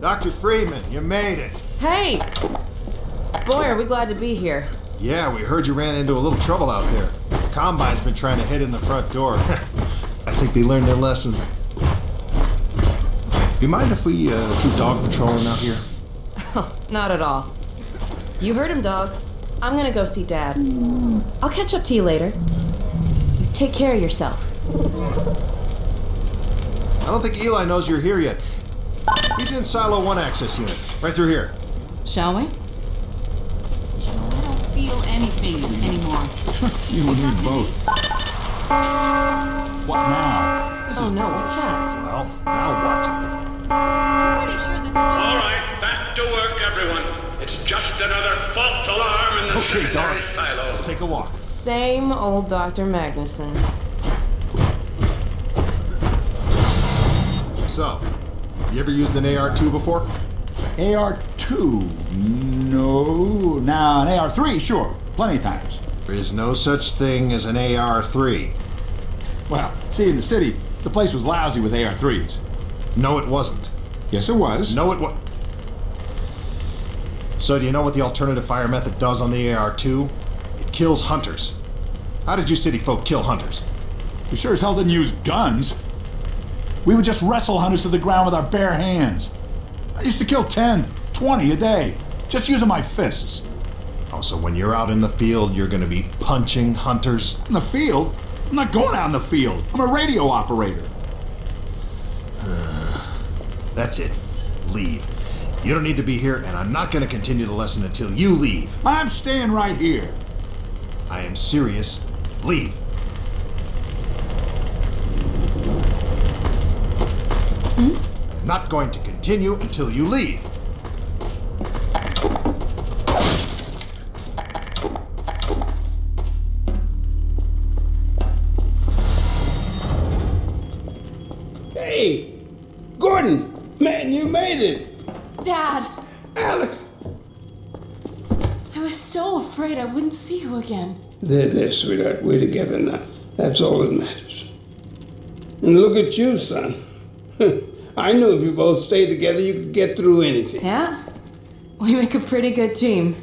Dr. Freeman, you made it. Hey! Boy, are we glad to be here. Yeah, we heard you ran into a little trouble out there. Combine's been trying to hit in the front door. I think they learned their lesson. You mind if we uh, keep dog patrolling out here? Not at all. You heard him, dog. I'm gonna go see Dad. I'll catch up to you later. You take care of yourself. I don't think Eli knows you're here yet. He's in Silo 1 access unit, right through here. Shall we? I don't feel anything anymore. You will need both. What now? This Oh is no, what's that? Well, now what? I'm pretty sure this was. All right, back to work, everyone. It's just another false alarm in the Okay, secondary Doc. silo. Let's take a walk. Same old Dr. Magnuson. So, you ever used an AR-2 before? AR-2? No. Now, an AR-3, sure. Plenty of times. There is no such thing as an AR-3. Well, see, in the city, the place was lousy with AR-3s. No, it wasn't. Yes, it was. No, it was. So, do you know what the alternative fire method does on the AR-2? It kills hunters. How did you city folk kill hunters? You sure as hell didn't use guns. We would just wrestle hunters to the ground with our bare hands. I used to kill 10, 20 a day, just using my fists. Oh, so when you're out in the field, you're gonna be punching hunters? In the field? I'm not going out in the field. I'm a radio operator. That's it. Leave. You don't need to be here, and I'm not gonna continue the lesson until you leave. I'm staying right here. I am serious. Leave. I'm not going to continue until you leave. Hey, Gordon, man, you made it. Dad, Alex. I was so afraid I wouldn't see you again. There, there, sweetheart. We're together now. That's all that matters. And look at you, son. I knew if you both stayed together, you could get through anything. Yeah? We make a pretty good team.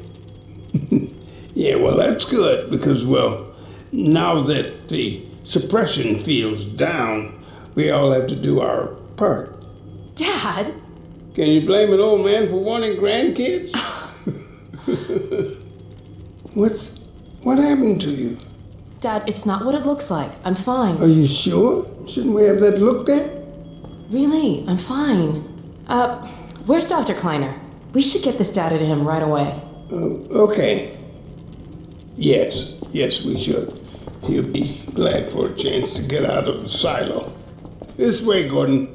Yeah, well, that's good because, well, now that the suppression feels down, we all have to do our part. Dad? Can you blame an old man for wanting grandkids? What's what happened to you? Dad, it's not what it looks like. I'm fine. Are you sure? Shouldn't we have that looked at? Really, I'm fine. Uh, where's Dr. Kleiner? We should get this data to him right away. Okay. Yes, yes, we should. He'll be glad for a chance to get out of the silo. This way, Gordon.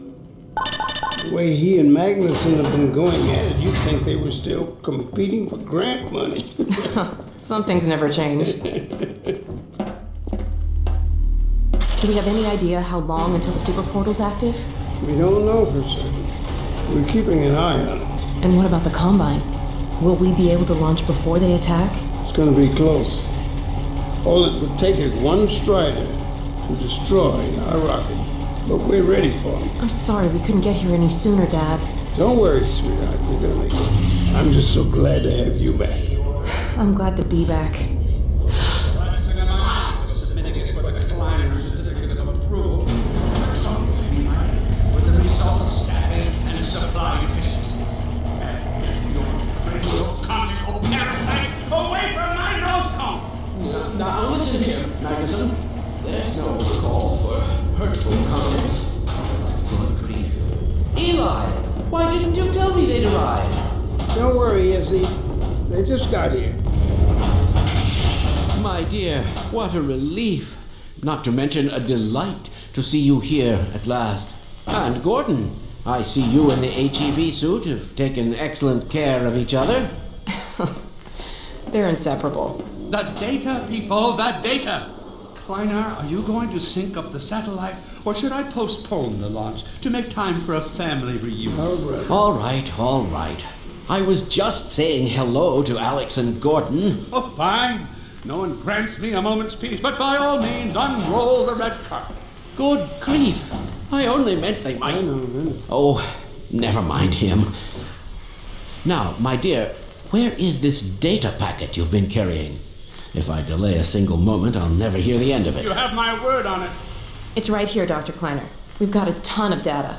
The way he and Magnuson have been going at it, you'd think they were still competing for grant money. Some things never change. Do we have any idea how long until the super portal's active? We don't know for certain. We're keeping an eye on it. And what about the Combine? Will we be able to launch before they attack? It's gonna be close. All it would take is one strider to destroy our rocket. But we're ready for him. I'm sorry we couldn't get here any sooner, Dad. Don't worry, sweetheart. We're gonna make it. I'm just so glad to have you back. I'm glad to be back. Magnuson. There's no call for hurtful comments. Good grief. Eli, why didn't you tell me they'd arrived? Don't worry, Izzy. They just got here. My dear, what a relief. Not to mention a delight to see you here at last. And Gordon, I see you in the HEV suit have taken excellent care of each other. They're inseparable. The data, people, the data! Kleiner, are you going to sync up the satellite, or should I postpone the launch to make time for a family reunion? All right, all right. I was just saying hello to Alex and Gordon. Oh, fine. No one grants me a moment's peace, but by all means, unroll the red carpet. Good grief. I only meant they might. Oh, Never mind him. Now, my dear, where is this data packet you've been carrying? If I delay a single moment, I'll never hear the end of it. You have my word on it. It's right here, Dr. Kleiner. We've got a ton of data.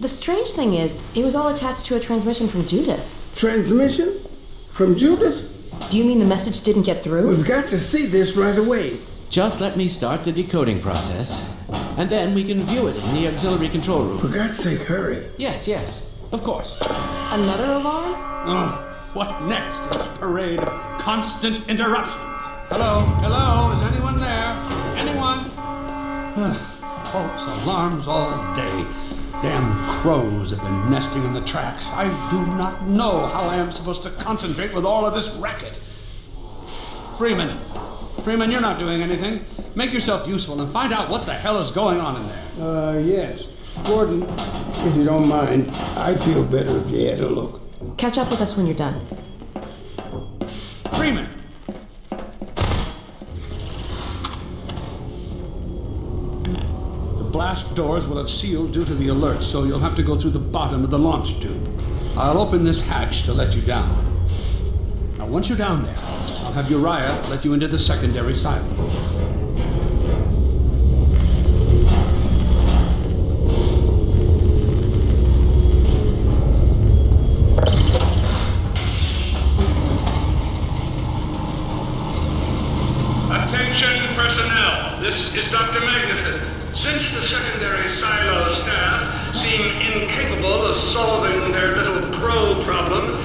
The strange thing is, it was all attached to a transmission from Judith. Transmission? From Judith? Do you mean the message didn't get through? We've got to see this right away. Just let me start the decoding process, and then we can view it in the auxiliary control room. For God's sake, hurry. Yes, yes, of course. Another alarm? Oh, what next in the parade of constant interruptions? Hello, hello, is anyone there? Anyone? False alarms all day. Damn crows have been nesting in the tracks. I do not know how I am supposed to concentrate with all of this racket. Freeman, Freeman, you're not doing anything. Make yourself useful and find out what the hell is going on in there. Uh, yes. Gordon, if you don't mind, I'd feel better if you had a look. Catch up with us when you're done. Freeman! The blast doors will have sealed due to the alert, so you'll have to go through the bottom of the launch tube. I'll open this hatch to let you down. Now, once you're down there, I'll have Uriah let you into the secondary silo. Attention personnel, this is Dr. Magnuson. Since the secondary silo staff seem incapable of solving their little crow problem,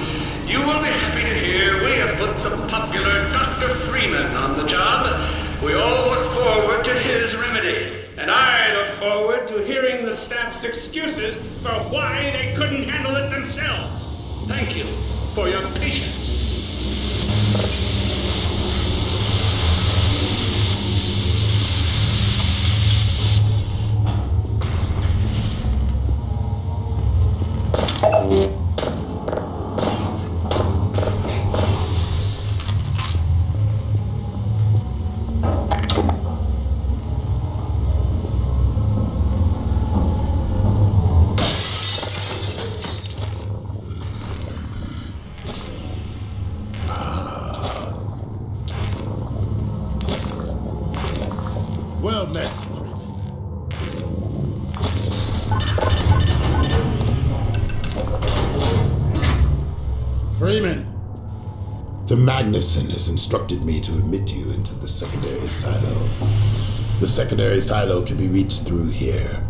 you will be happy to hear we have put the popular Dr. Freeman on the job. We all look forward to his remedy. And I look forward to hearing the staff's excuses for why they couldn't handle it themselves. Thank you for your patience. Has instructed me to admit you into the secondary silo. The secondary silo can be reached through here.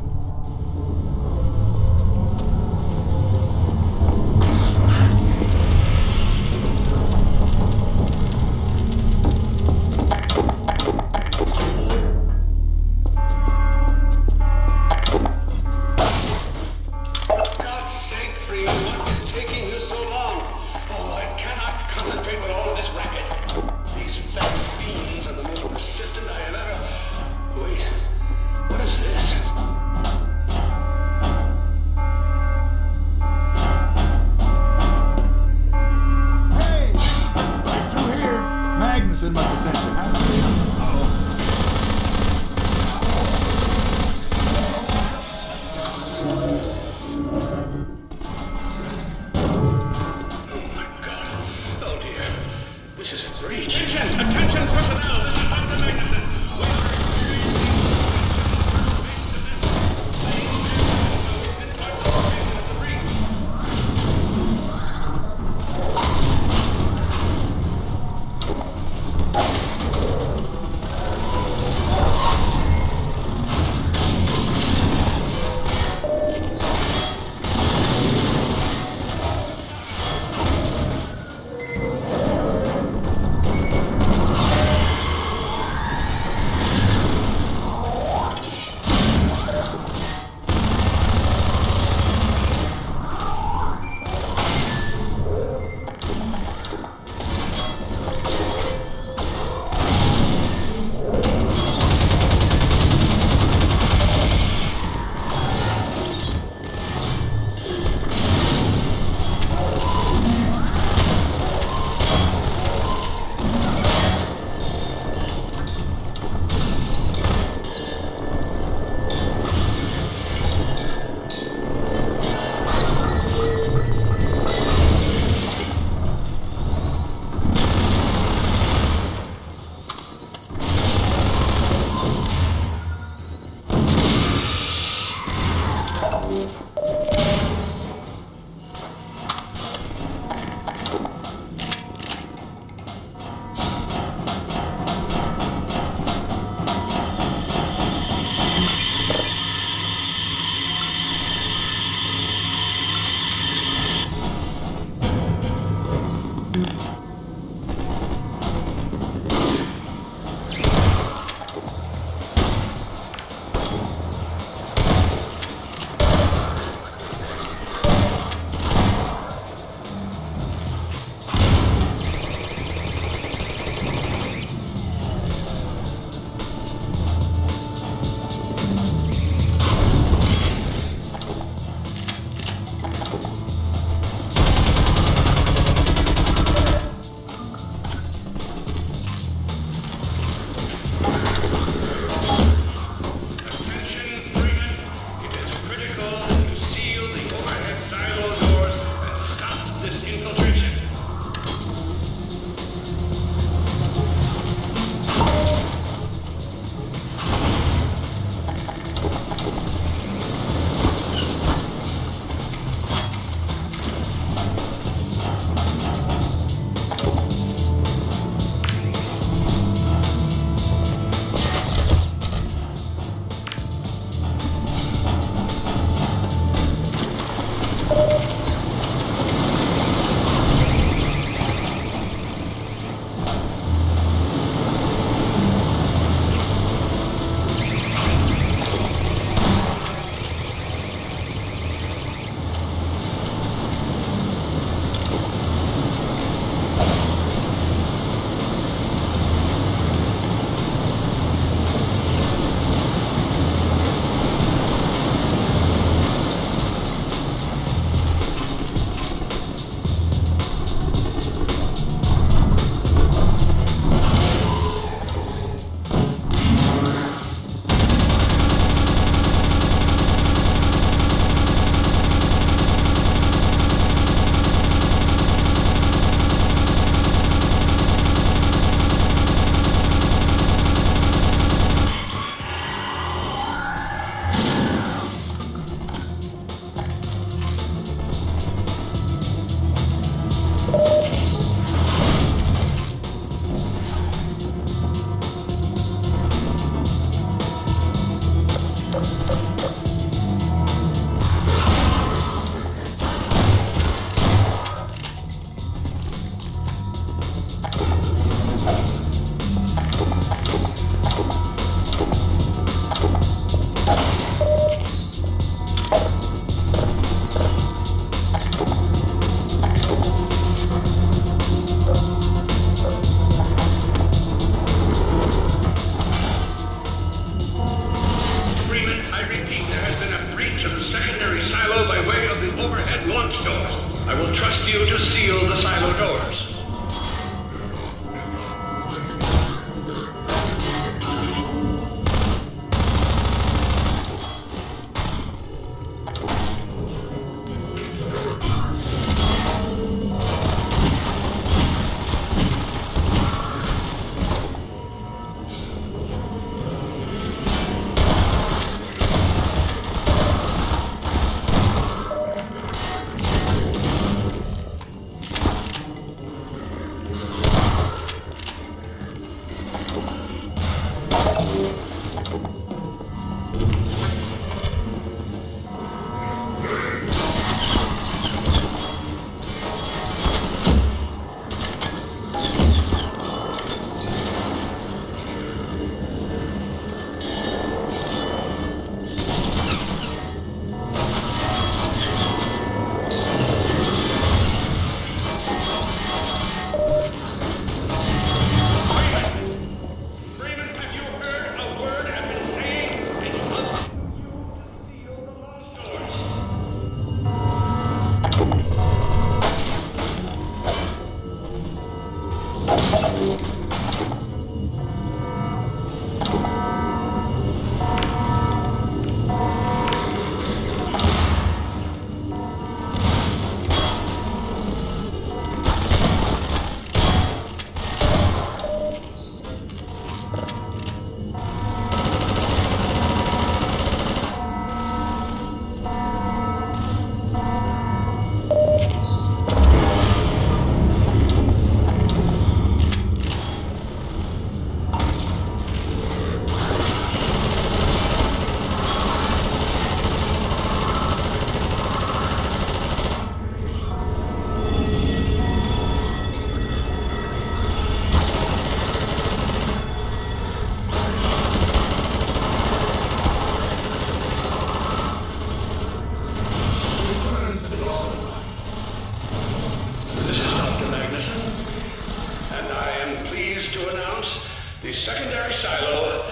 Secondary silo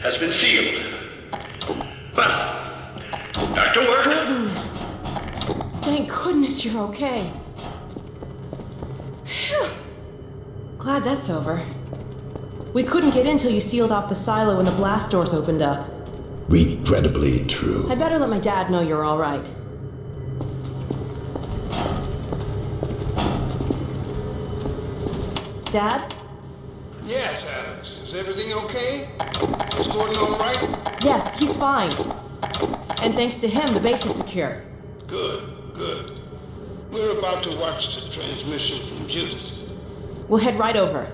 has been sealed. Well, back to work. Gordon! Thank goodness you're okay. Phew. Glad that's over. We couldn't get in till you sealed off the silo when the blast doors opened up. Regrettably true. I'd better let my dad know you're alright. Dad? Yes, Alex. Is everything okay? Is Gordon all right? Yes, he's fine. And thanks to him, the base is secure. Good, good. We're about to watch the transmission from Judith. We'll head right over.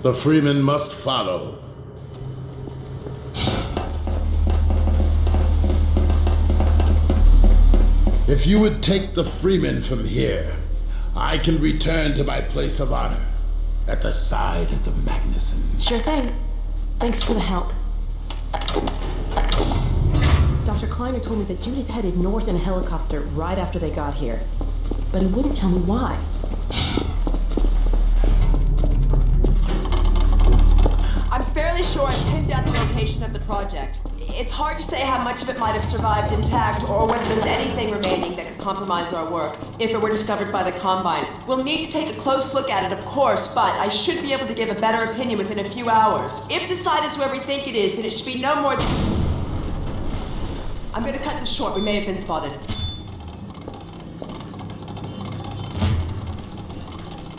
The Freeman must follow. If you would take the Freeman from here, I can return to my place of honor at the side of the Magnuson. Sure thing. Thanks for the help. Dr. Kleiner told me that Judith headed north in a helicopter right after they got here. But he wouldn't tell me why. Location of the project. It's hard to say how much of it might have survived intact or whether there's anything remaining that could compromise our work if it were discovered by the Combine. We'll need to take a close look at it, of course, but I should be able to give a better opinion within a few hours. If the site is where we think it is, then it should be no more than. I'm gonna cut this short. We may have been spotted.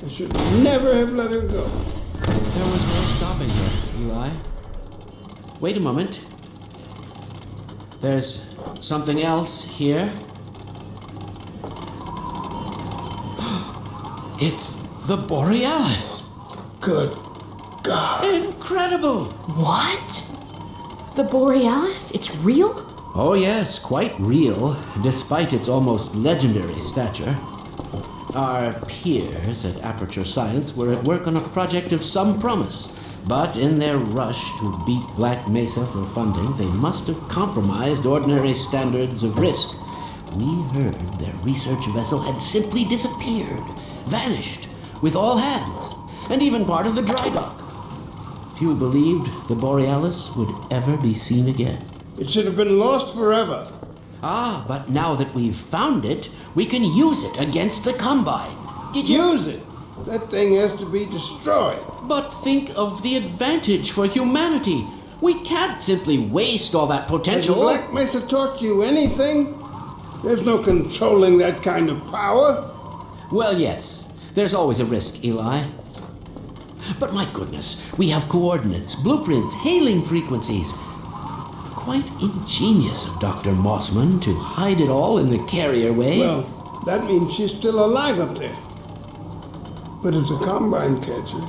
I should never have let her go. There was no stopping her, Eli. Wait a moment. There's something else here. It's the Borealis. Good God. Incredible! What? The Borealis? It's real? Oh, yes, quite real, despite its almost legendary stature. Our peers at Aperture Science were at work on a project of some promise, but in their rush to beat Black Mesa for funding, they must have compromised ordinary standards of risk. We heard their research vessel had simply disappeared, vanished, with all hands, and even part of the dry dock. Few believed the Borealis would ever be seen again. It should have been lost forever. Ah, but now that we've found it, we can use it against the Combine. Did you? Use it. That thing has to be destroyed. But think of the advantage for humanity. We can't simply waste all that Has potential. Black Mesa taught you anything? There's no controlling that kind of power. Well, yes. There's always a risk, Eli. But my goodness, we have coordinates, blueprints, hailing frequencies. Quite ingenious of Dr. Mossman to hide it all in the carrier way. Well, that means she's still alive up there. But if the Combine catch her,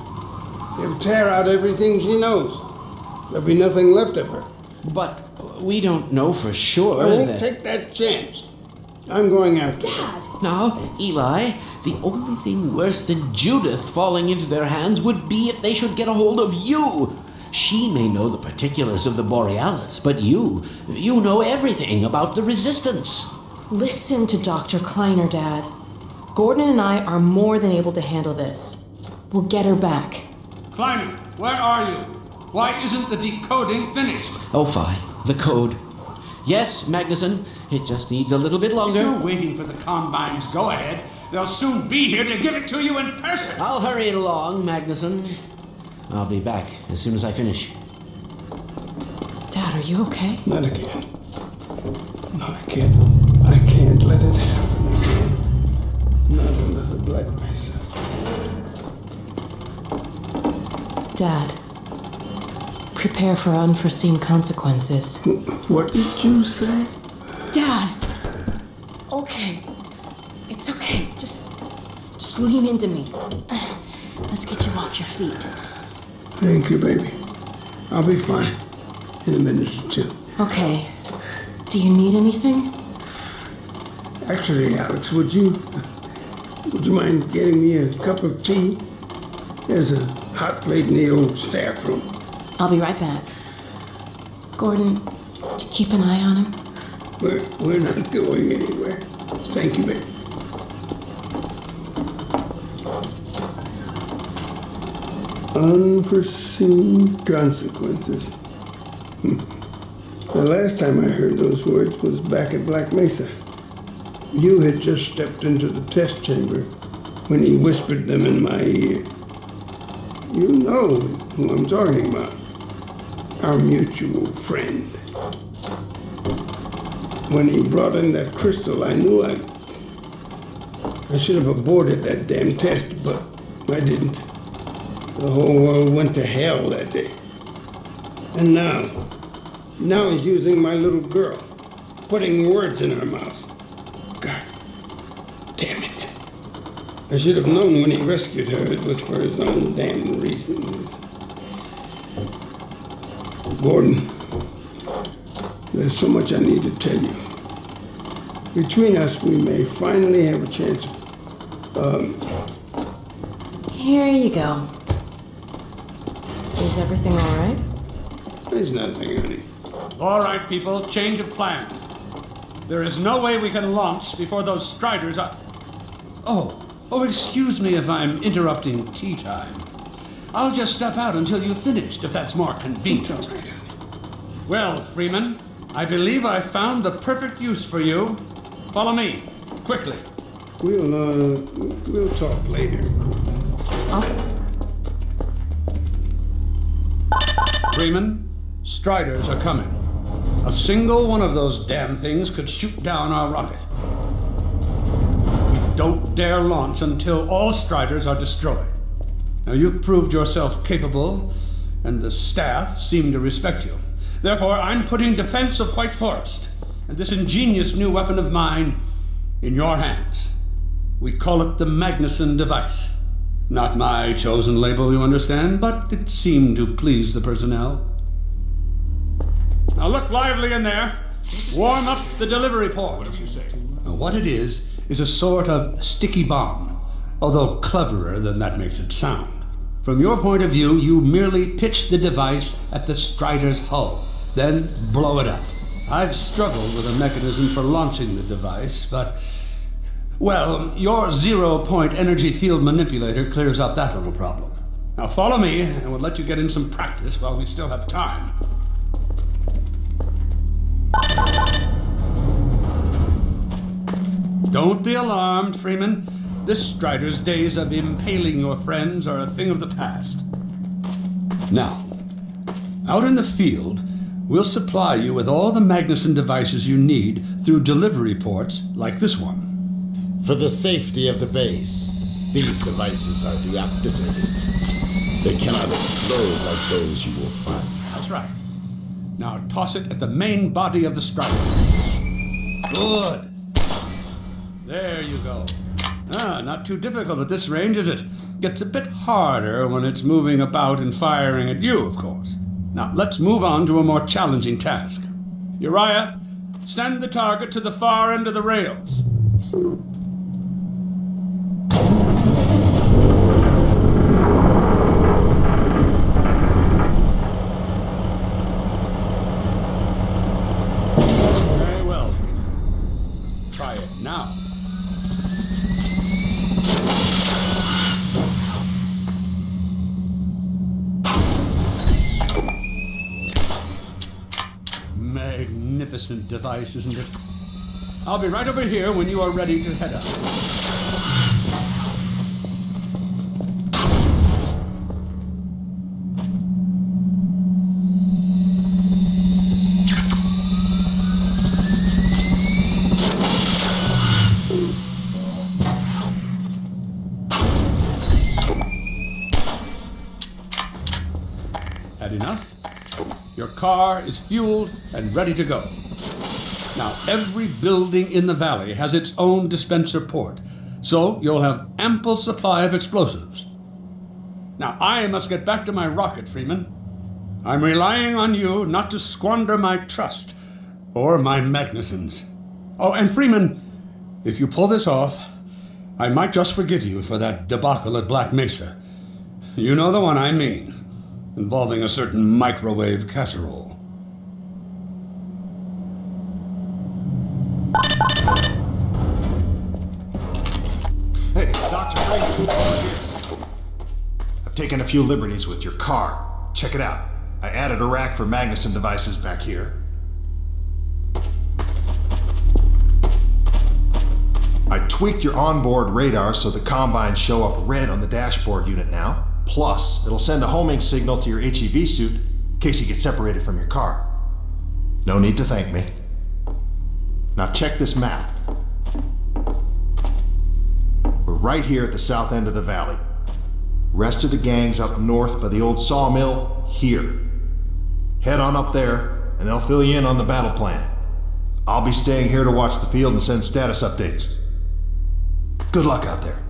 He'll tear out everything she knows. There'll be nothing left of her. But we don't know for sure I won't that. take that chance. I'm going after her. Now, Eli, the only thing worse than Judith falling into their hands would be if they should get a hold of you. She may know the particulars of the Borealis, but you, you know everything about the Resistance. Listen to Dr. Kleiner, Dad. Gordon and I are more than able to handle this. We'll get her back. Kleiner, where are you? Why isn't the decoding finished? Oh, fine. The code. Yes, Magnuson, it just needs a little bit longer. You're waiting for the Combine's go ahead. They'll soon be here to give it to you in person. I'll hurry it along, Magnuson. I'll be back as soon as I finish. Dad, are you okay? Not again. No, I Black Mesa. Dad, prepare for unforeseen consequences. What did you say? Dad! Okay. It's okay. Just. just lean into me. Let's get you off your feet. Thank you, baby. I'll be fine in a minute or two. Okay. Do you need anything? Actually, Alex, would you would you mind getting me a cup of tea? There's a hot plate in the old staff room. I'll be right back. Gordon, keep an eye on him. We're, we're not going anywhere. Thank you, baby. Unforeseen consequences. Hmm. The last time I heard those words was back at Black Mesa. You had just stepped into the test chamber when he whispered them in my ear. You know who I'm talking about. Our mutual friend. When he brought in that crystal, I knew I. I should have aborted that damn test, but I didn't. The whole world went to hell that day. And now, now he's using my little girl, putting words in her mouth. God damn it. I should have known when he rescued her it was for his own damn reasons. Gordon, there's so much I need to tell you. Between us, we may finally have a chance um, Here you go. Is everything all right? there's nothing, honey. All right, people, change of plans. There is no way we can launch before those Striders are. Oh, oh, excuse me if I'm interrupting tea time. I'll just step out until you've finished, if that's more convenient. It's all right, honey. Well, Freeman, I believe I found the perfect use for you. Follow me, quickly. We'll, uh, we'll talk later. Freeman, Striders are coming. A single one of those damn things could shoot down our rocket. Don't dare launch until all Striders are destroyed. Now, you've proved yourself capable, and the staff seem to respect you. Therefore, I'm putting defense of White Forest and this ingenious new weapon of mine in your hands. We call it the Magnuson device. Not my chosen label, you understand, but it seemed to please the personnel. Now look lively in there. Warm up the delivery port. What do you say? Now, what it is, is a sort of sticky bomb, although cleverer than that makes it sound. From your point of view, you merely pitch the device at the Strider's hull, then blow it up. I've struggled with a mechanism for launching the device, but. Well, your zero point energy field manipulator clears up that little problem. Now follow me, and we'll let you get in some practice while we still have time. Don't be alarmed, Freeman. This Strider's days of impaling your friends are a thing of the past. Now, out in the field, we'll supply you with all the Magnuson devices you need through delivery ports like this one. For the safety of the base, these devices are deactivated. They cannot explode like those you will find. That's right. Now toss it at the main body of the strider. Good. There you go. Ah, not too difficult at this range, is it? gets a bit harder when it's moving about and firing at you, of course. Now, let's move on to a more challenging task. Uriah, send the target to the far end of the rails. Device, isn't it? I'll be right over here when you are ready to head up. Had enough? Your car is fueled and ready to go. Now, every building in the valley has its own dispenser port, so you'll have ample supply of explosives. Now, I must get back to my rocket, Freeman. I'm relying on you not to squander my trust or my Magnuson's. Oh, and Freeman, if you pull this off, I might just forgive you for that debacle at Black Mesa. You know the one I mean, involving a certain microwave casserole. Hey, Dr. Yes. I've taken a few liberties with your car. Check it out. I added a rack for Magnuson devices back here. I tweaked your onboard radar so the combines show up red on the dashboard unit now. Plus, it'll send a homing signal to your HEV suit in case you get separated from your car. No need to thank me. Now check this map. We're right here at the south end of the valley. Rest of the gang's up north by the old sawmill here. Head on up there, and they'll fill you in on the battle plan. I'll be staying here to watch the field and send status updates. Good luck out there.